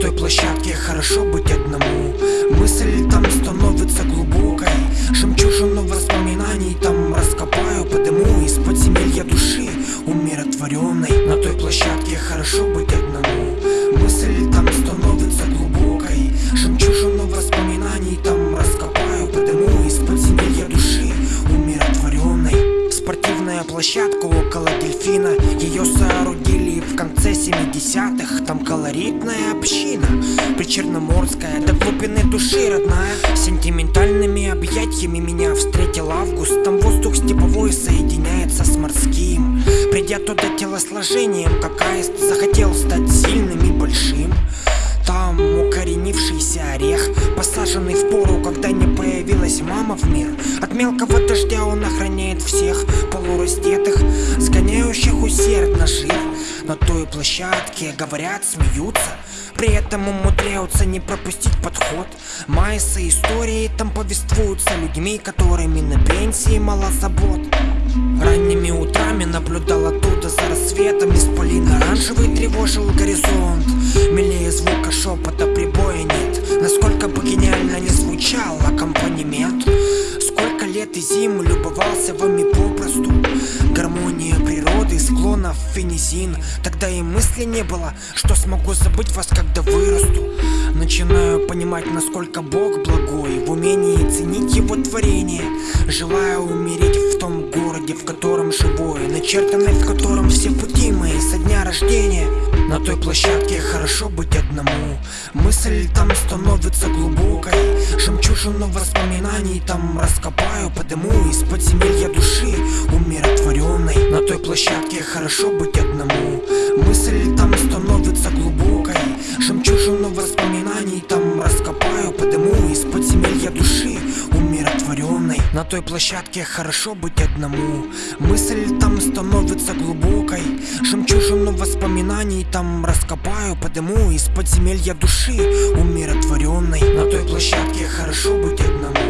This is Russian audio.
той площадке хорошо быть одному. Мысль там становится глубокой. Жемчужину воспоминаний там раскопаю Подыму из подземелья души умиротворенной. На той площадке хорошо быть одному. Мысль там становится глубокой. Жемчужину воспоминаний там раскопаю Подыму из подземелья души умиротворенной. Спортивная площадка около дельфина. Ее сооружение конце 70-х Там колоритная община. Причерноморская, до глубины души родная. Сентиментальными объятиями меня встретил август. Там воздух степовой соединяется с морским. Придя туда телосложением, как аист Захотел стать сильным и большим. Там укоренившийся орех Посаженный в пору, когда не появилась мама в мир. От мелкого дождя он охраняет всех Полураздетых, сгоняющих жир На той площадке говорят, смеются. При этом умудряются не пропустить подход. Майсы истории там повествуются Людьми, которыми на пенсии мало забот. Ранними утрами наблюдал оттуда за рассветом. Исполин оранжевый тревожил горизонт. Милее звука шепота прибоя нет. Насколько бы гениально не звучал аккомпанемент. Сколько лет и зим любовался вами Гармония склонов фенизин Тогда и мысли не было, что смогу забыть вас, когда вырасту. Начинаю понимать, насколько Бог благой. В умении ценить его творение. Желаю умереть в том городе, в котором живой Начертанный, в котором все пути мои со дня рождения. На той площадке хорошо быть одному. Мысль там становится глубокой. Жемчужину воспоминаний там раскопаю Подыму из подземелья души той площадке хорошо быть одному. Мысль там становится глубокой. Жемчужину воспоминаний там раскопаю Подыму из подземелья души умиротворенной. На той площадке хорошо быть одному. Мысль там становится глубокой. Жемчужину воспоминаний там раскопаю Подыму из подземелья души умиротворенной. На той площадке хорошо быть одному